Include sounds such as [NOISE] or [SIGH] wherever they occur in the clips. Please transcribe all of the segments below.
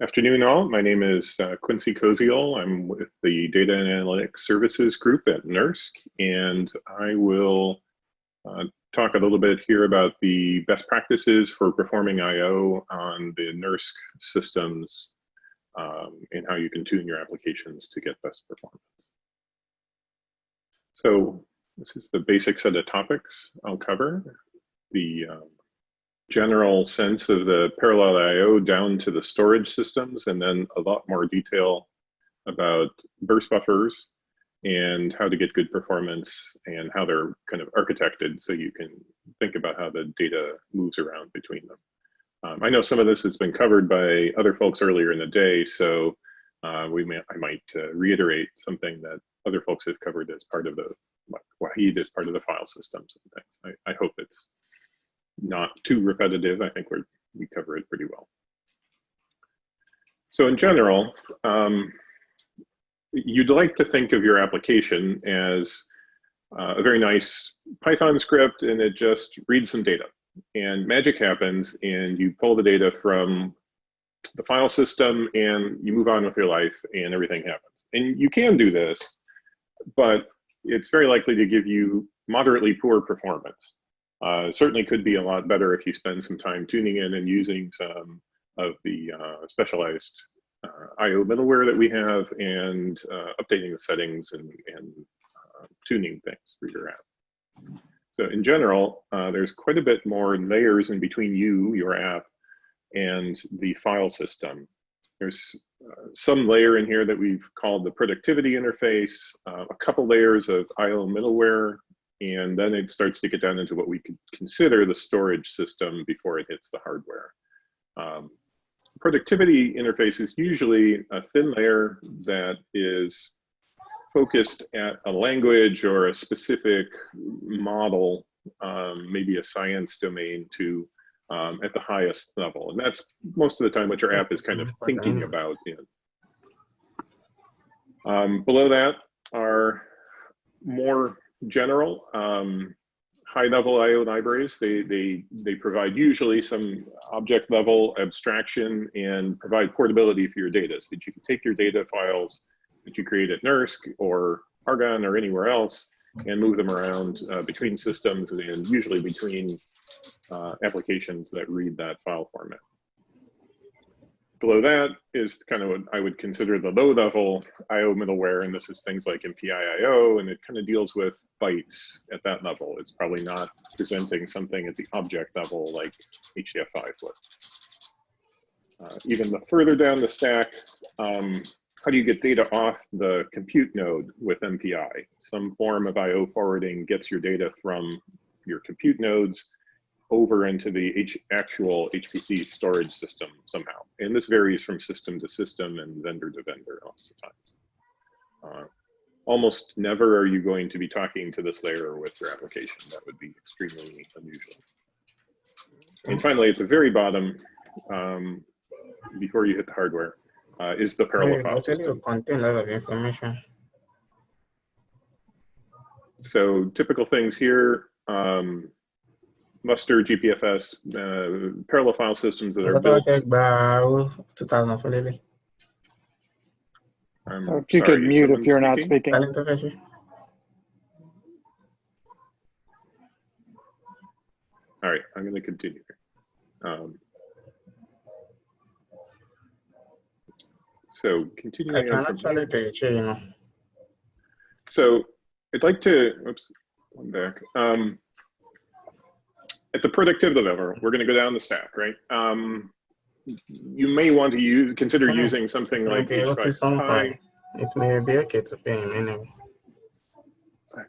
Afternoon all, my name is uh, Quincy Koziol. I'm with the Data and Analytics Services Group at NERSC, and I will uh, talk a little bit here about the best practices for performing I.O. on the NERSC systems um, and how you can tune your applications to get best performance. So this is the basic set of topics I'll cover. The um, general sense of the parallel IO down to the storage systems, and then a lot more detail about burst buffers and how to get good performance and how they're kind of architected so you can think about how the data moves around between them. Um, I know some of this has been covered by other folks earlier in the day, so uh, we may, I might uh, reiterate something that other folks have covered as part of the, Wahid as part of the file systems and things. I, I hope it's not too repetitive. I think we we cover it pretty well. So in general, um, you'd like to think of your application as uh, a very nice Python script and it just reads some data and magic happens and you pull the data from the file system and you move on with your life and everything happens. And you can do this, but it's very likely to give you moderately poor performance. Uh, certainly could be a lot better if you spend some time tuning in and using some of the uh, specialized uh, IO middleware that we have and uh, updating the settings and, and uh, tuning things for your app. So in general, uh, there's quite a bit more layers in between you, your app, and the file system. There's some layer in here that we've called the productivity interface, a couple layers of IO middleware and then it starts to get down into what we could consider the storage system before it hits the hardware. Um, productivity interface is usually a thin layer that is focused at a language or a specific model, um, maybe a science domain to um, at the highest level. And that's most of the time what your app is kind of thinking about. Um, below that are more general. Um, high level IO libraries, they, they, they provide usually some object level abstraction and provide portability for your data so that you can take your data files that you create at NERSC or Argonne or anywhere else and move them around uh, between systems and usually between uh, applications that read that file format. Below that is kind of what I would consider the low level IO middleware, and this is things like MPI-IO, and it kind of deals with bytes at that level. It's probably not presenting something at the object level like HDF5 would. Uh, even the further down the stack, um, how do you get data off the compute node with MPI? Some form of IO forwarding gets your data from your compute nodes over into the H actual HPC storage system somehow. And this varies from system to system and vendor to vendor lots of times. Uh, almost never are you going to be talking to this layer with your application. That would be extremely unusual. And finally, at the very bottom, um, before you hit the hardware, uh, is the parallel file system. contain a lot of information. So typical things here, um, Lustre GPFS uh, parallel file systems that are built. I'm if you sorry, could mute if you're not speaking. All right, I'm going to continue. Um, so continuing. I can actually teach you, know. So I'd like to, oops, one back. Um, at the productivity level, we're going to go down the stack, right? Um, you may want to use consider using something like H5 It may be okay to pay him anyway.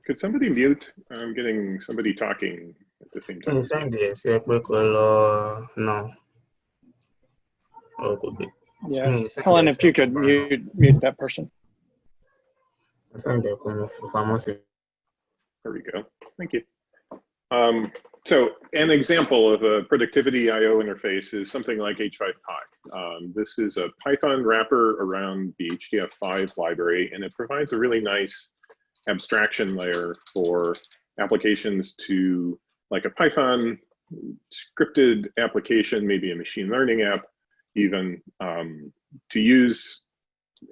Could somebody mute? I'm getting somebody talking at the same time. Yes, no. Oh, could be. Yeah, Helen, if you could mute mute that person. There we go. Thank you. Um, so an example of a productivity IO interface is something like H5Py. Um, this is a Python wrapper around the HDF5 library, and it provides a really nice abstraction layer for applications to, like a Python scripted application, maybe a machine learning app, even um, to use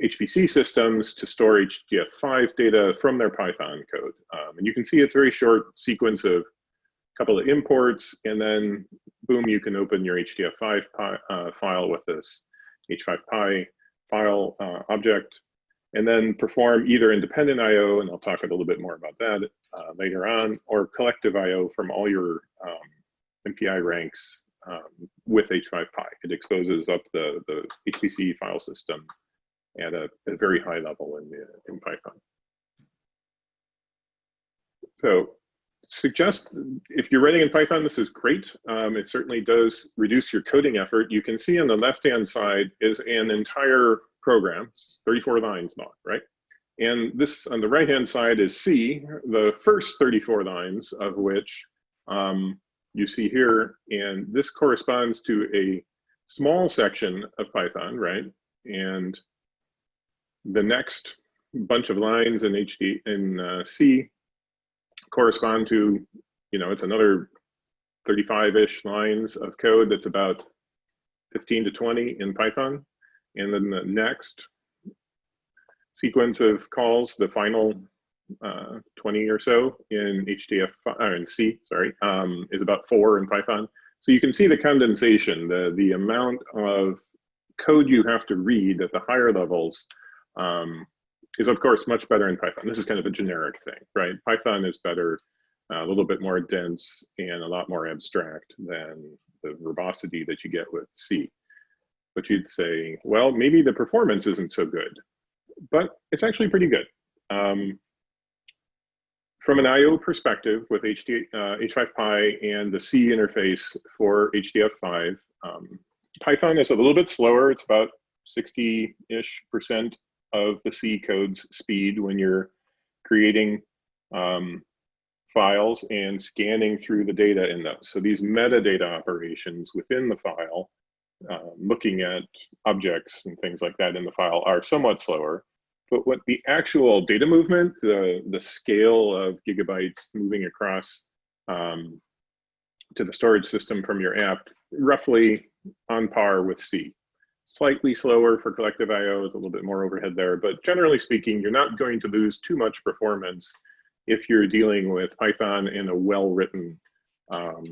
HPC systems to store HDF5 data from their Python code. Um, and you can see it's a very short sequence of couple of imports, and then boom, you can open your HDF5 uh, file with this H5Py file uh, object, and then perform either independent I.O., and I'll talk a little bit more about that uh, later on, or collective I.O. from all your um, MPI ranks um, with H5Py. It exposes up the, the HPC file system at a, a very high level in, the, in Python. So suggest if you're writing in Python, this is great. Um, it certainly does reduce your coding effort. You can see on the left-hand side is an entire program, 34 lines long, right? And this on the right-hand side is C, the first 34 lines of which um, you see here. And this corresponds to a small section of Python, right? And the next bunch of lines in HD in uh, C correspond to, you know, it's another 35-ish lines of code that's about 15 to 20 in Python. And then the next sequence of calls, the final uh, 20 or so in HDF, or in C, sorry, um, is about four in Python. So you can see the condensation, the, the amount of code you have to read at the higher levels um, is of course much better in Python. This is kind of a generic thing, right? Python is better, uh, a little bit more dense and a lot more abstract than the verbosity that you get with C. But you'd say, well, maybe the performance isn't so good, but it's actually pretty good. Um, from an I.O. perspective with HD, uh, H5Py and the C interface for HDF5, um, Python is a little bit slower. It's about 60-ish percent of the C code's speed when you're creating um, files and scanning through the data in those. So these metadata operations within the file, uh, looking at objects and things like that in the file are somewhat slower. But what the actual data movement, the, the scale of gigabytes moving across um, to the storage system from your app, roughly on par with C slightly slower for collective IO, is a little bit more overhead there, but generally speaking, you're not going to lose too much performance if you're dealing with Python in a well-written um,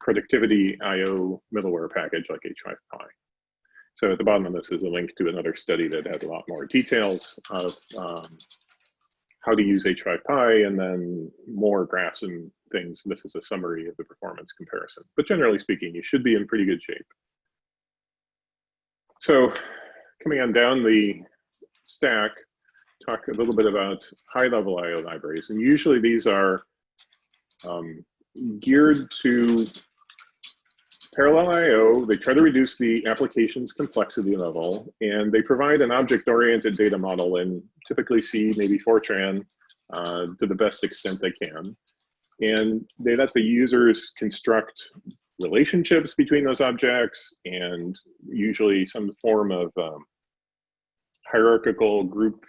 productivity IO middleware package like H5Py. So at the bottom of this is a link to another study that has a lot more details of um, how to use H5Py and then more graphs and things. This is a summary of the performance comparison. But generally speaking, you should be in pretty good shape. So coming on down the stack, talk a little bit about high level IO libraries. And usually these are um, geared to parallel IO. They try to reduce the application's complexity level, and they provide an object-oriented data model in typically C, maybe Fortran, uh, to the best extent they can. And they let the users construct relationships between those objects and usually some form of um, hierarchical group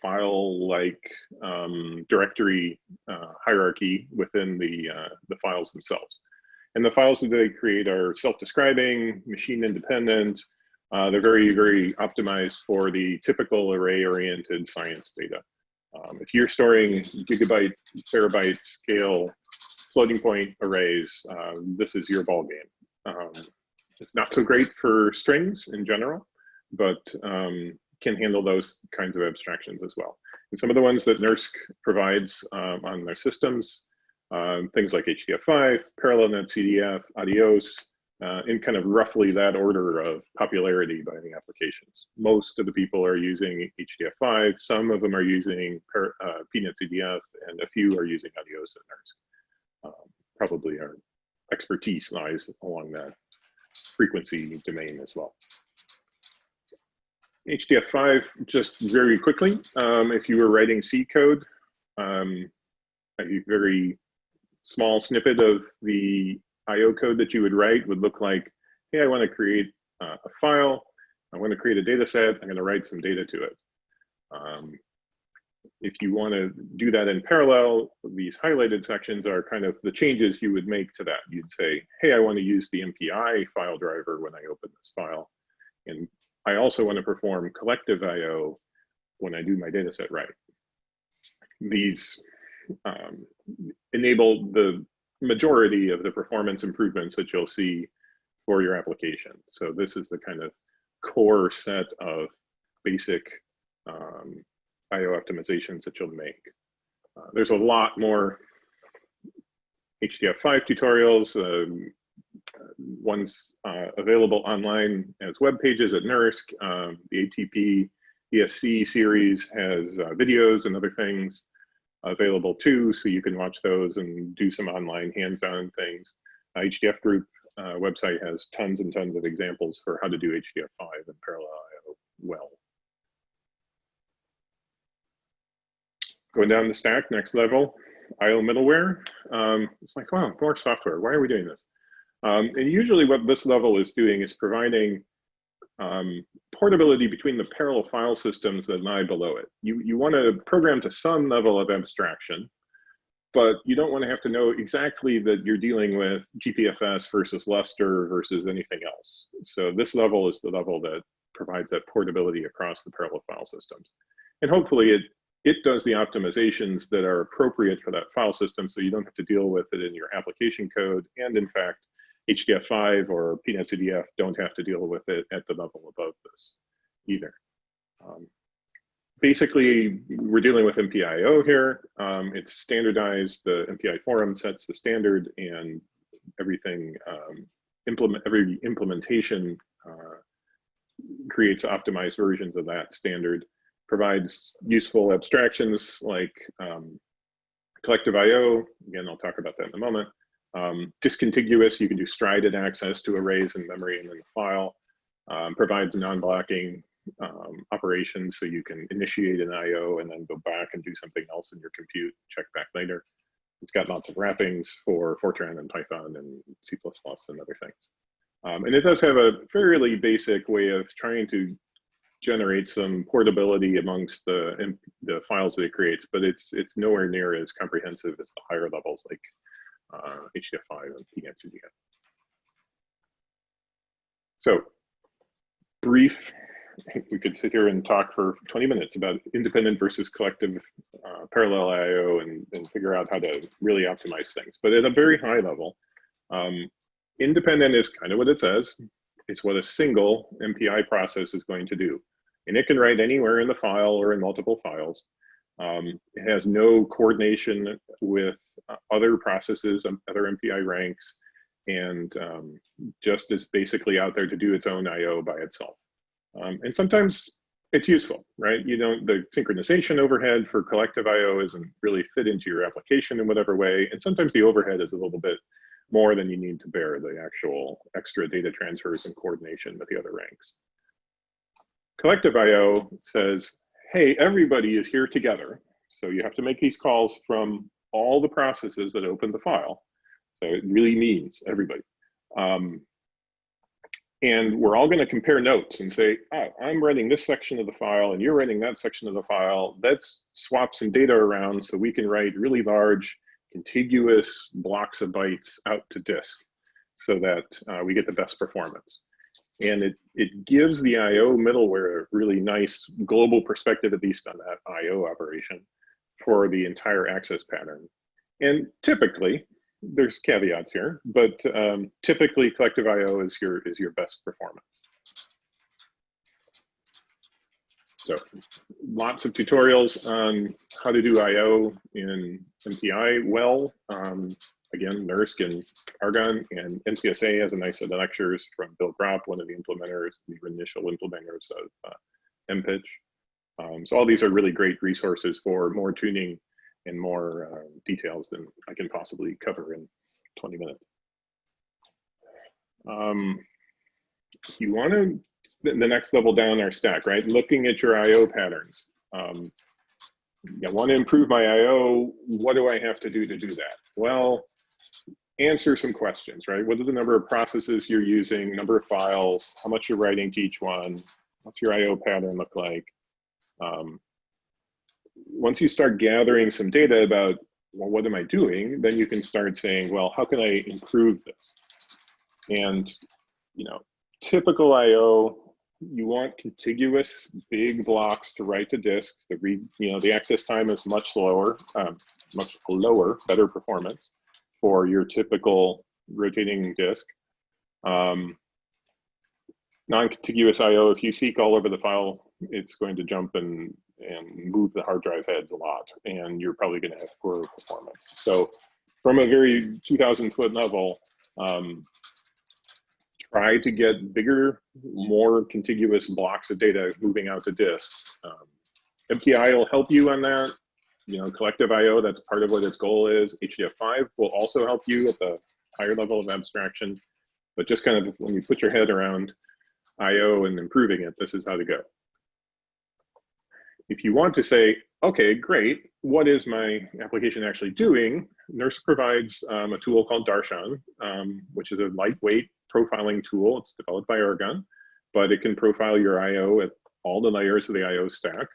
file like um, directory uh, hierarchy within the, uh, the files themselves. And the files that they create are self-describing, machine independent. Uh, they're very, very optimized for the typical array-oriented science data. Um, if you're storing gigabyte, terabyte scale floating point arrays, uh, this is your ball game. Um, it's not so great for strings in general, but um, can handle those kinds of abstractions as well. And some of the ones that NERSC provides um, on their systems, um, things like HDF5, Parallel NetCDF, Adios, uh, in kind of roughly that order of popularity by the applications. Most of the people are using HDF5, some of them are using uh, PNetCDF, and a few are using Adios and NERSC um, probably our expertise lies along that frequency domain as well. HDF5, just very quickly, um, if you were writing C code, um, a very small snippet of the IO code that you would write would look like, hey, I want to create uh, a file, I want to create a data set, I'm going to write some data to it. Um, if you want to do that in parallel, these highlighted sections are kind of the changes you would make to that. You'd say, hey, I want to use the MPI file driver when I open this file. And I also want to perform collective I.O. when I do my data set right. These um, enable the majority of the performance improvements that you'll see for your application. So this is the kind of core set of basic um, IO optimizations that you'll make. Uh, there's a lot more HDF5 tutorials, um, ones uh, available online as web pages at NERSC. Um, the ATP ESC series has uh, videos and other things available too, so you can watch those and do some online hands-on things. Uh, HDF group uh, website has tons and tons of examples for how to do HDF5 and parallel IO well. Going down the stack, next level, IO middleware. Um, it's like, wow, more software. Why are we doing this? Um, and usually what this level is doing is providing um, portability between the parallel file systems that lie below it. You, you want to program to some level of abstraction, but you don't want to have to know exactly that you're dealing with GPFS versus Lustre versus anything else. So this level is the level that provides that portability across the parallel file systems. And hopefully it, it does the optimizations that are appropriate for that file system so you don't have to deal with it in your application code. And in fact, HDF5 or PNetCDF don't have to deal with it at the level above this either. Um, basically, we're dealing with MPIO here. Um, it's standardized. The MPI forum sets the standard and everything, um, implement every implementation uh, creates optimized versions of that standard, provides useful abstractions like um, collective IO. Again, I'll talk about that in a moment. Um, discontiguous, you can do strided access to arrays in memory and in the file. Um, provides non-blocking um, operations so you can initiate an IO and then go back and do something else in your compute, check back later. It's got lots of wrappings for Fortran and Python and C++ and other things. Um, and it does have a fairly basic way of trying to generate some portability amongst the, the files that it creates, but it's, it's nowhere near as comprehensive as the higher levels like uh, HDF5 and PNetCDF. So brief, we could sit here and talk for 20 minutes about independent versus collective uh, parallel IO and, and figure out how to really optimize things. But at a very high level, um, independent is kind of what it says. It's what a single MPI process is going to do. And it can write anywhere in the file or in multiple files. Um, it has no coordination with uh, other processes, um, other MPI ranks, and um, just is basically out there to do its own IO by itself. Um, and sometimes it's useful, right? You don't, the synchronization overhead for collective IO isn't really fit into your application in whatever way. And sometimes the overhead is a little bit more than you need to bear the actual extra data transfers and coordination with the other ranks. Collective IO says, hey, everybody is here together. So you have to make these calls from all the processes that open the file. So it really means everybody. Um, and we're all going to compare notes and say, oh, I'm writing this section of the file and you're writing that section of the file. Let's swap some data around so we can write really large contiguous blocks of bytes out to disk so that uh, we get the best performance. And it, it gives the IO middleware a really nice global perspective, at least on that IO operation for the entire access pattern. And typically, there's caveats here, but um, typically collective IO is your, is your best performance. So lots of tutorials on how to do IO in MPI well. Um, again, NERSC and Argonne and NCSA has a nice set of lectures from Bill Gropp, one of the implementers, the initial implementers of uh, MPICH. Um, so all these are really great resources for more tuning and more uh, details than I can possibly cover in 20 minutes. Um, you want to, the next level down our stack, right? Looking at your IO patterns. Um, I want to improve my IO. What do I have to do to do that? Well, answer some questions, right? What are the number of processes you're using, number of files, how much you're writing to each one, what's your IO pattern look like? Um, once you start gathering some data about, well, what am I doing? Then you can start saying, well, how can I improve this? And, you know, typical IO you want contiguous big blocks to write to disk. The read, you know, the access time is much slower, um, much lower, better performance for your typical rotating disk. Um, Non-contiguous I/O. If you seek all over the file, it's going to jump and and move the hard drive heads a lot, and you're probably going to have poor performance. So, from a very 2,000 foot level, um, try to get bigger, more contiguous blocks of data moving out to disk. Um, MPI will help you on that. You know, collective I/O. That's part of what its goal is. HDF5 will also help you at the higher level of abstraction. But just kind of when you put your head around IO and improving it, this is how to go. If you want to say, okay, great, what is my application actually doing? NERSC provides um, a tool called Darshan, um, which is a lightweight profiling tool. It's developed by Argonne, but it can profile your IO at all the layers of the IO stack.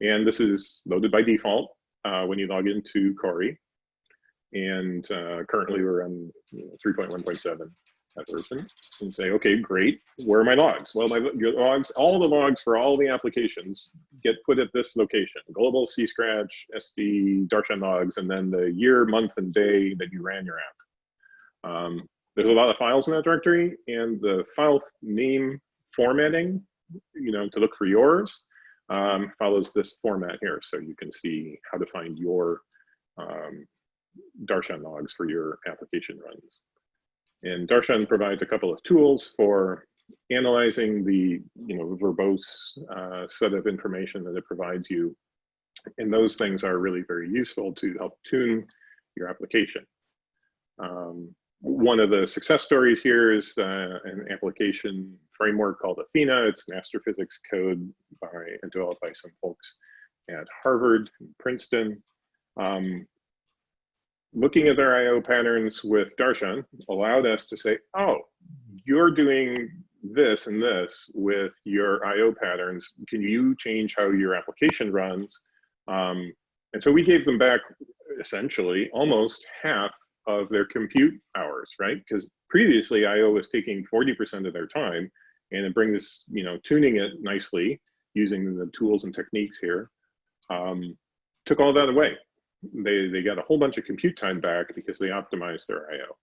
And this is loaded by default uh, when you log into Cori. And uh, currently we're on you know, 3.1.7 that version and say, okay, great. Where are my logs? Well, my logs, all the logs for all the applications get put at this location: global, C Scratch, SD, Darshan logs, and then the year, month, and day that you ran your app. Um, there's a lot of files in that directory, and the file name formatting, you know, to look for yours, um, follows this format here, so you can see how to find your um, Darshan logs for your application runs. And Darshan provides a couple of tools for analyzing the you know verbose uh, set of information that it provides you. And those things are really very useful to help tune your application. Um, one of the success stories here is uh, an application framework called Athena. It's master physics code by and developed by some folks at Harvard, and Princeton. Um, looking at their IO patterns with Darshan allowed us to say, oh, you're doing this and this with your IO patterns. Can you change how your application runs? Um, and so we gave them back essentially almost half of their compute hours, right? Because previously IO was taking 40% of their time and it brings, this, you know, tuning it nicely using the tools and techniques here, um, took all that away they, they got a whole bunch of compute time back because they optimized their IO.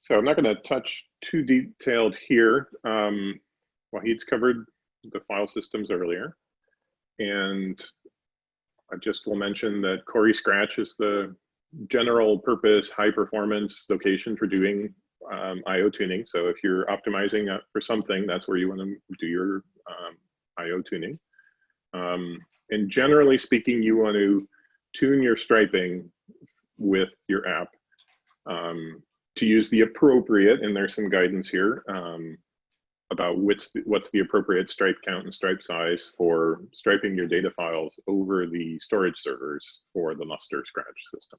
So I'm not going to touch too detailed here. Um, Wahid's covered the file systems earlier. And I just will mention that Cori Scratch is the general purpose, high performance location for doing um, IO tuning. So if you're optimizing for something, that's where you want to do your um, IO tuning. Um, and generally speaking, you want to tune your striping with your app um, to use the appropriate, and there's some guidance here um, about what's the, what's the appropriate stripe count and stripe size for striping your data files over the storage servers for the Lustre scratch system.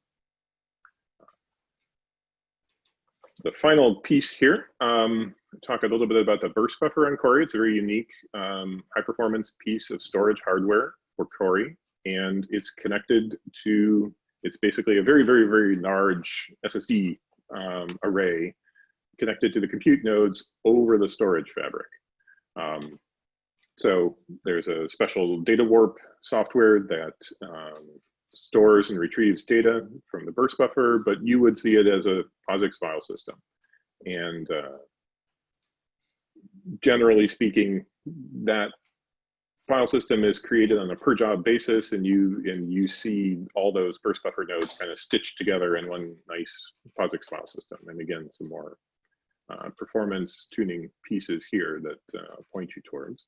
The final piece here, um, talk a little bit about the burst buffer on Cori. It's a very unique um, high performance piece of storage hardware for Cori. And it's connected to, it's basically a very, very, very large SSD um, array connected to the compute nodes over the storage fabric. Um, so there's a special DataWarp software that um, stores and retrieves data from the burst buffer, but you would see it as a POSIX file system. And uh, generally speaking, that file system is created on a per job basis and you and you see all those burst buffer nodes kind of stitched together in one nice POSIX file system. And again, some more uh, performance tuning pieces here that uh, point you towards.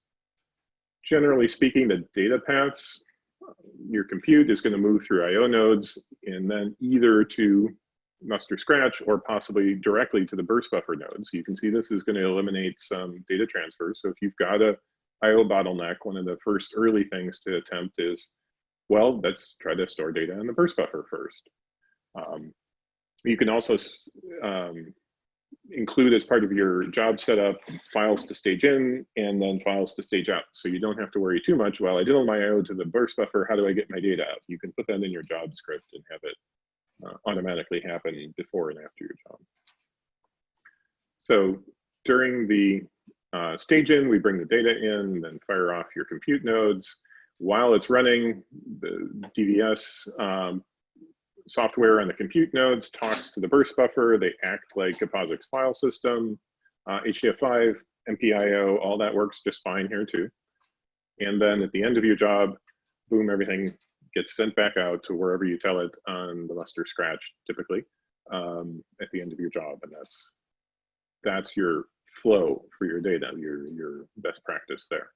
Generally speaking, the data paths your compute is going to move through IO nodes and then either to Lustre scratch or possibly directly to the burst buffer nodes. You can see this is going to eliminate some data transfer. So if you've got a IO bottleneck, one of the first early things to attempt is, well, let's try to store data in the burst buffer first. Um, you can also um, include as part of your job setup files to stage in and then files to stage out. So you don't have to worry too much, well, I did all my IO to the burst buffer, how do I get my data out? You can put that in your job script and have it uh, automatically happen before and after your job. So during the uh, stage in, we bring the data in, then fire off your compute nodes. While it's running, the DVS um, software on the compute nodes talks to the burst buffer. They act like a POSIX file system. Uh, HDF5, MPIO, all that works just fine here too. And then at the end of your job, boom, everything gets sent back out to wherever you tell it on the Lustre scratch typically um, at the end of your job. And that's that's your flow for your data, your, your best practice there.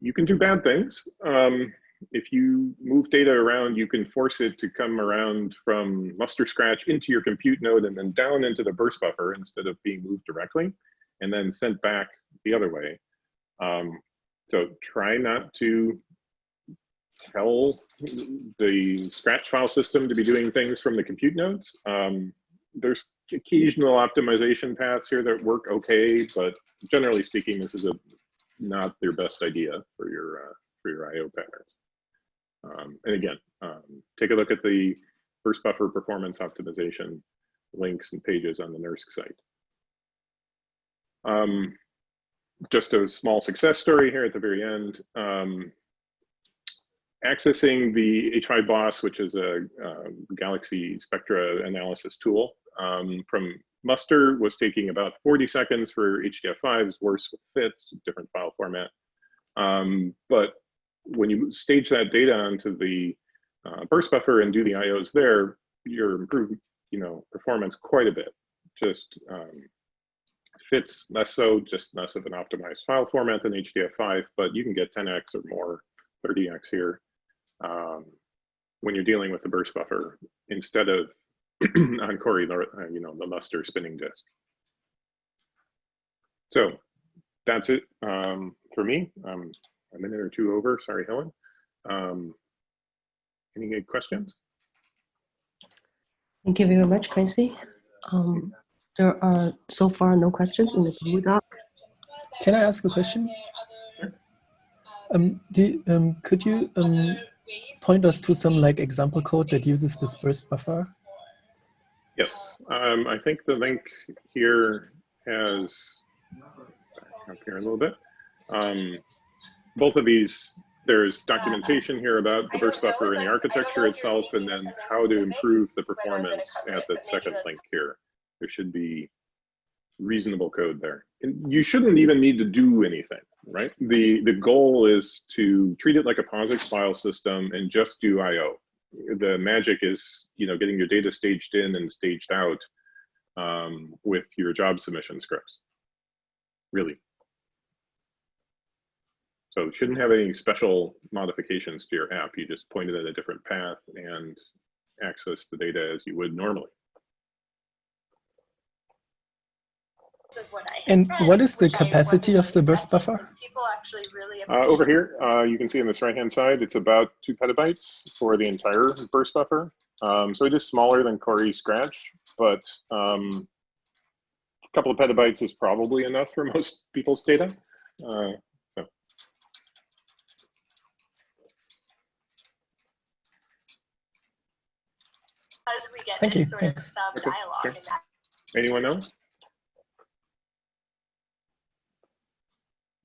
You can do bad things. Um, if you move data around, you can force it to come around from Lustre scratch into your compute node and then down into the burst buffer instead of being moved directly and then sent back the other way. Um, so try not to tell the scratch file system to be doing things from the compute nodes. Um, there's occasional optimization paths here that work okay, but generally speaking, this is a not their best idea for your uh, for your I/O patterns. Um, and again, um, take a look at the burst buffer performance optimization links and pages on the NERSC site. Um, just a small success story here at the very end. Um, accessing the H5 BOSS, which is a, uh, Galaxy Spectra analysis tool um, from Lustre was taking about 40 seconds for HDF5s, worse with FITS, different file format. Um, but when you stage that data onto the uh, burst buffer and do the IOs there, you're improving, you know, performance quite a bit. Just um, fits less so, just less of an optimized file format than HDF5, but you can get 10x or more, 30x here um, when you're dealing with the burst buffer instead of [CLEARS THROAT] on Cori, uh, you know, the Lustre spinning disk. So that's it um, for me. Um, a minute or two over. Sorry, Helen. Um, any good questions? Thank you very much, Quincy. Um, there are so far no questions in the Google Doc. Can I ask a question? Um, do, um, could you um, point us to some like example code that uses this burst buffer? Yes, um, I think the link here has up here a little bit. Um, both of these, there's documentation here about the burst buffer and the architecture itself, and then how to improve the performance at the second link here. There should be reasonable code there. And you shouldn't even need to do anything, right? The, the goal is to treat it like a POSIX file system and just do I.O. The magic is, you know, getting your data staged in and staged out um, with your job submission scripts, really. So it shouldn't have any special modifications to your app. You just point it at a different path and access the data as you would normally. And what is the capacity of the burst buffer? Uh, over here, uh, you can see on this right-hand side, it's about two petabytes for the entire burst buffer. Um, so it is smaller than Cori Scratch, but um, a couple of petabytes is probably enough for [LAUGHS] most people's data. Uh, so. Thank you. Thanks. Okay, sure. Anyone else?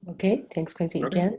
Okay, thanks, Quincy, Okay. again.